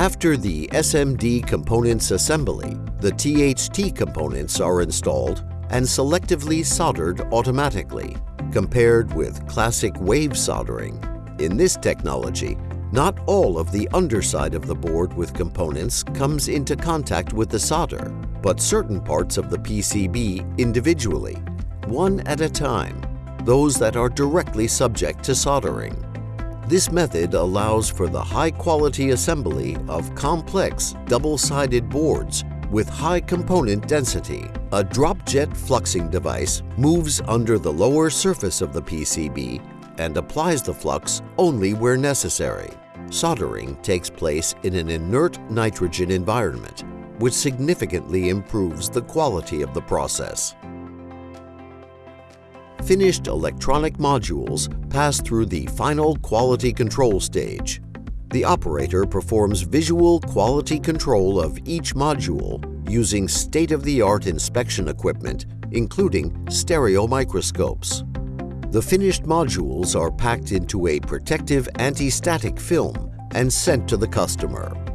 After the SMD components assembly, the THT components are installed and selectively soldered automatically, compared with classic wave soldering. In this technology, not all of the underside of the board with components comes into contact with the solder, but certain parts of the PCB individually, one at a time, those that are directly subject to soldering. This method allows for the high-quality assembly of complex double-sided boards with high component density. A drop-jet fluxing device moves under the lower surface of the PCB and applies the flux only where necessary. Soldering takes place in an inert nitrogen environment, which significantly improves the quality of the process. Finished electronic modules pass through the final quality control stage. The operator performs visual quality control of each module using state-of-the-art inspection equipment, including stereo microscopes. The finished modules are packed into a protective anti-static film and sent to the customer.